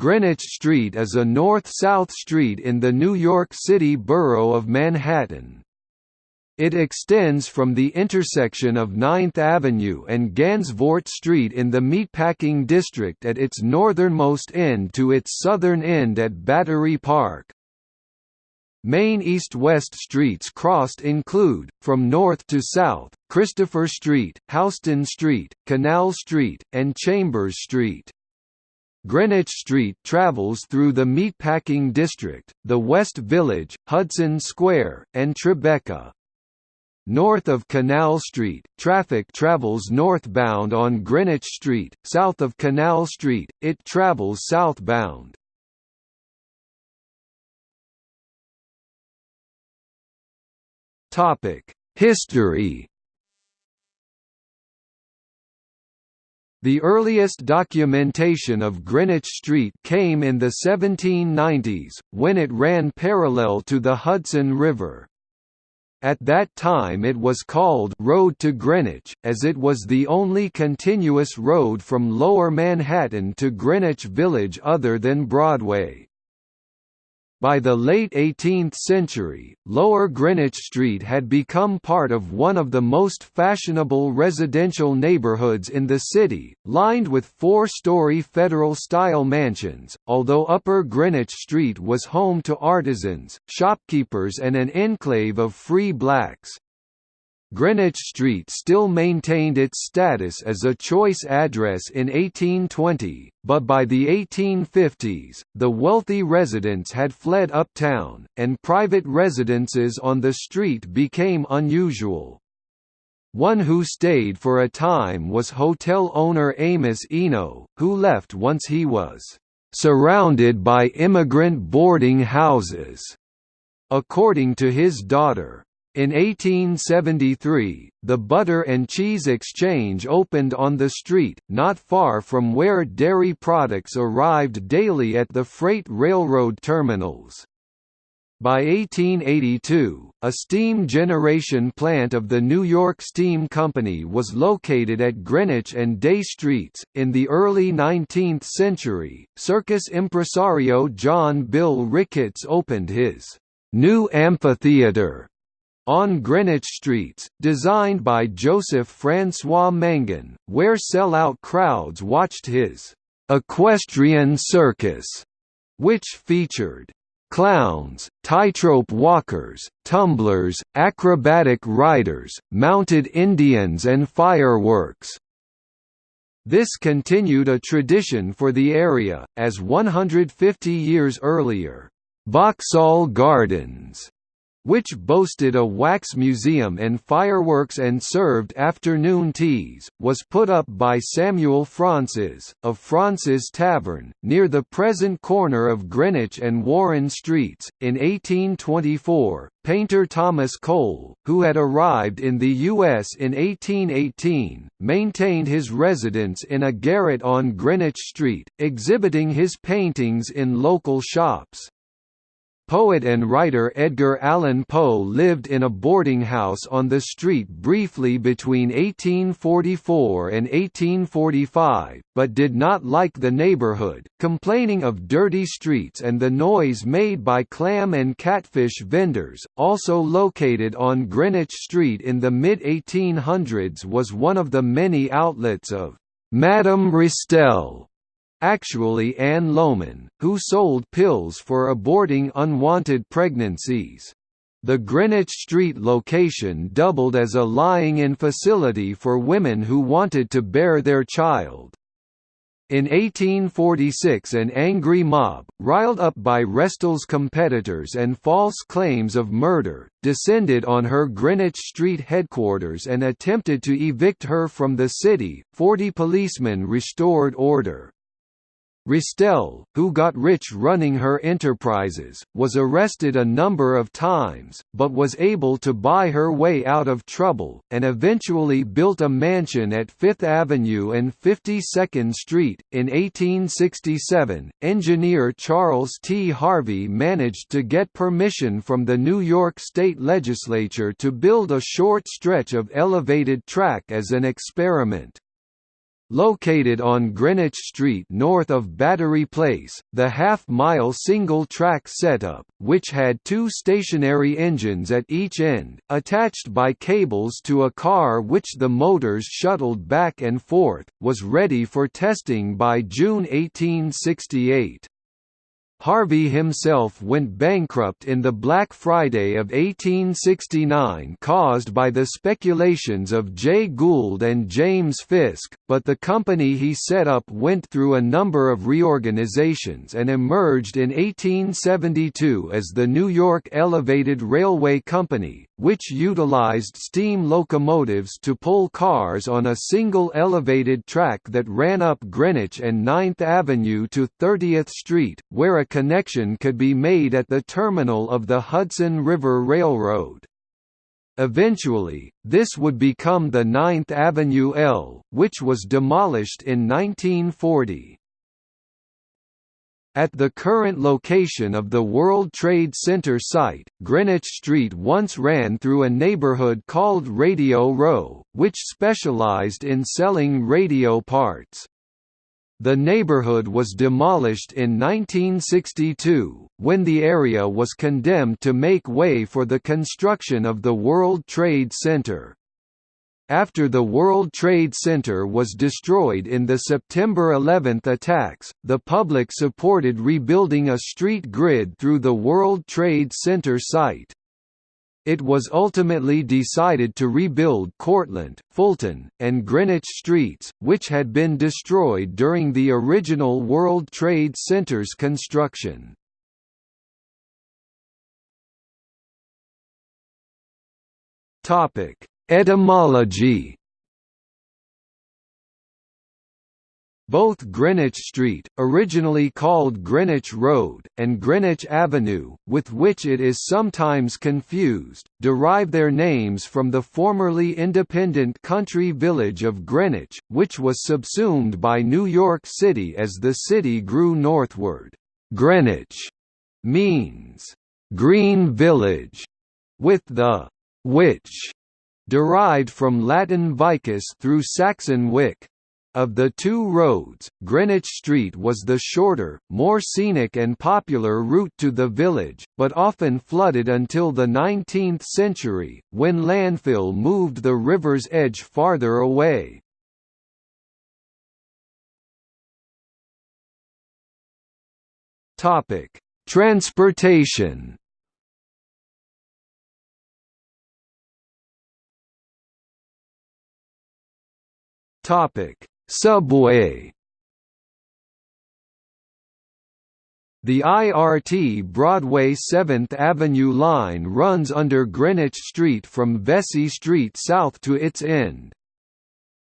Greenwich Street is a north-south street in the New York City borough of Manhattan. It extends from the intersection of 9th Avenue and Gansevoort Street in the Meatpacking District at its northernmost end to its southern end at Battery Park. Main east-west streets crossed include, from north to south, Christopher Street, Houston Street, Canal Street, and Chambers Street. Greenwich Street travels through the Meatpacking District, the West Village, Hudson Square, and Tribeca. North of Canal Street, traffic travels northbound on Greenwich Street, south of Canal Street, it travels southbound. History The earliest documentation of Greenwich Street came in the 1790s, when it ran parallel to the Hudson River. At that time it was called Road to Greenwich, as it was the only continuous road from Lower Manhattan to Greenwich Village other than Broadway. By the late 18th century, Lower Greenwich Street had become part of one of the most fashionable residential neighborhoods in the city, lined with four-story Federal-style mansions, although Upper Greenwich Street was home to artisans, shopkeepers and an enclave of free blacks. Greenwich Street still maintained its status as a choice address in 1820, but by the 1850s, the wealthy residents had fled uptown, and private residences on the street became unusual. One who stayed for a time was hotel owner Amos Eno, who left once he was "...surrounded by immigrant boarding houses." According to his daughter, in 1873, the Butter and Cheese Exchange opened on the street, not far from where dairy products arrived daily at the freight railroad terminals. By 1882, a steam generation plant of the New York Steam Company was located at Greenwich and Dey Streets. In the early 19th century, circus impresario John Bill Ricketts opened his new amphitheater on Greenwich streets, designed by Joseph Francois Mangin, where sell-out crowds watched his «equestrian circus», which featured clowns, tightrope walkers, tumblers, acrobatic riders, mounted Indians and fireworks. This continued a tradition for the area, as 150 years earlier, Vauxhall Gardens which boasted a wax museum and fireworks and served afternoon teas, was put up by Samuel Fraunces, of Fraunces Tavern, near the present corner of Greenwich and Warren Streets. In 1824, painter Thomas Cole, who had arrived in the U.S. in 1818, maintained his residence in a garret on Greenwich Street, exhibiting his paintings in local shops. Poet and writer Edgar Allan Poe lived in a boarding house on the street briefly between 1844 and 1845, but did not like the neighborhood, complaining of dirty streets and the noise made by clam and catfish vendors. Also located on Greenwich Street in the mid 1800s was one of the many outlets of Madame Restell actually Anne Lohman, who sold pills for aborting unwanted pregnancies. The Greenwich Street location doubled as a lying-in facility for women who wanted to bear their child. In 1846 an angry mob, riled up by Restell's competitors and false claims of murder, descended on her Greenwich Street headquarters and attempted to evict her from the city. Forty policemen restored order. Restell, who got rich running her enterprises, was arrested a number of times, but was able to buy her way out of trouble, and eventually built a mansion at Fifth Avenue and 52nd Street. In 1867, engineer Charles T. Harvey managed to get permission from the New York State Legislature to build a short stretch of elevated track as an experiment. Located on Greenwich Street north of Battery Place, the half-mile single-track setup, which had two stationary engines at each end, attached by cables to a car which the motors shuttled back and forth, was ready for testing by June 1868. Harvey himself went bankrupt in the Black Friday of 1869 caused by the speculations of Jay Gould and James Fisk, but the company he set up went through a number of reorganizations and emerged in 1872 as the New York Elevated Railway Company, which utilized steam locomotives to pull cars on a single elevated track that ran up Greenwich and 9th Avenue to 30th Street, where a connection could be made at the terminal of the Hudson River Railroad. Eventually, this would become the 9th Avenue L, which was demolished in 1940. At the current location of the World Trade Center site, Greenwich Street once ran through a neighborhood called Radio Row, which specialized in selling radio parts. The neighborhood was demolished in 1962, when the area was condemned to make way for the construction of the World Trade Center. After the World Trade Center was destroyed in the September 11 attacks, the public supported rebuilding a street grid through the World Trade Center site. It was ultimately decided to rebuild Cortlandt, Fulton, and Greenwich streets, which had been destroyed during the original World Trade Center's construction. Etymology Both Greenwich Street, originally called Greenwich Road, and Greenwich Avenue, with which it is sometimes confused, derive their names from the formerly independent country village of Greenwich, which was subsumed by New York City as the city grew northward. Greenwich means green village, with the which derived from Latin vicus through Saxon wic, of the two roads, Greenwich Street was the shorter, more scenic and popular route to the village, but often flooded until the 19th century, when landfill moved the river's edge farther away. Transportation Topic Subway The IRT Broadway 7th Avenue line runs under Greenwich Street from Vesey Street south to its end.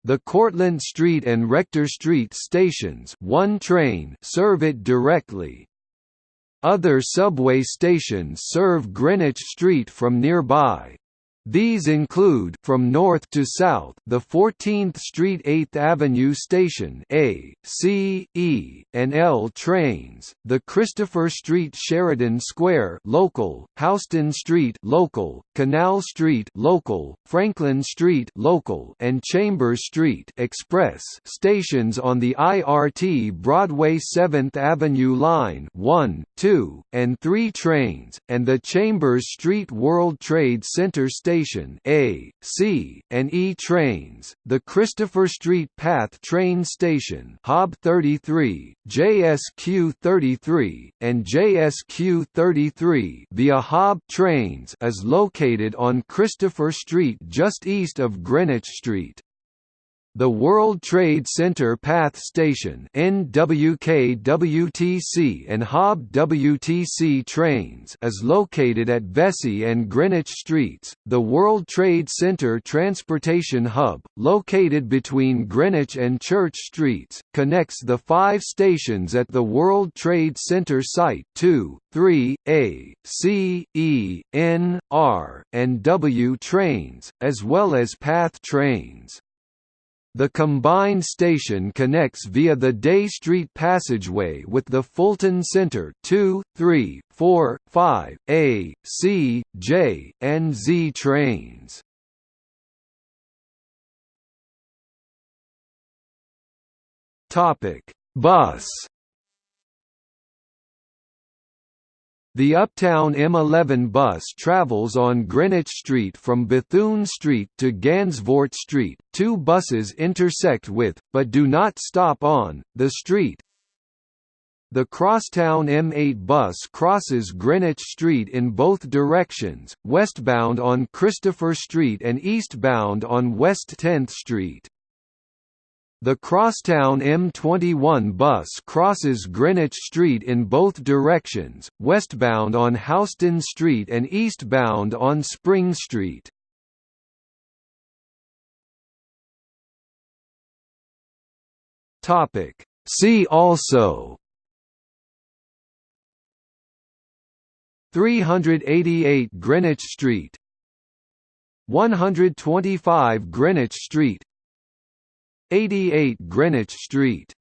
The Cortlandt Street and Rector Street stations one train serve it directly. Other subway stations serve Greenwich Street from nearby. These include from north to south the 14th Street 8th Avenue Station A, C, E, and L trains, the Christopher Street Sheridan Square local, Houston Street local, Canal Street local, Franklin Street local, and Chambers Street express stations on the IRT Broadway 7th Avenue line 1, 2, and 3 trains, and the Chambers Street World Trade Center station Station A, C, and E trains, the Christopher Street Path train station HOB 33, JSQ 33, and JSQ 33 via HOB trains is located on Christopher Street just east of Greenwich Street. The World Trade Center Path Station NWKWTC and HOB WTC trains is located at Vesey and Greenwich Streets. The World Trade Center Transportation Hub, located between Greenwich and Church Streets, connects the five stations at the World Trade Center site 2, 3, A, C, E, N, R, and W trains, as well as PATH trains. The combined station connects via the Dey Street passageway with the Fulton Center 2, 3, 4, 5, A, C, J, and Z trains. Topic: Bus The Uptown M11 bus travels on Greenwich Street from Bethune Street to Gansevoort Street. Two buses intersect with, but do not stop on, the street. The Crosstown M8 bus crosses Greenwich Street in both directions, westbound on Christopher Street and eastbound on West 10th Street. The Crosstown M21 bus crosses Greenwich Street in both directions, westbound on Houston Street and eastbound on Spring Street. See also 388 Greenwich Street 125 Greenwich Street 88 Greenwich Street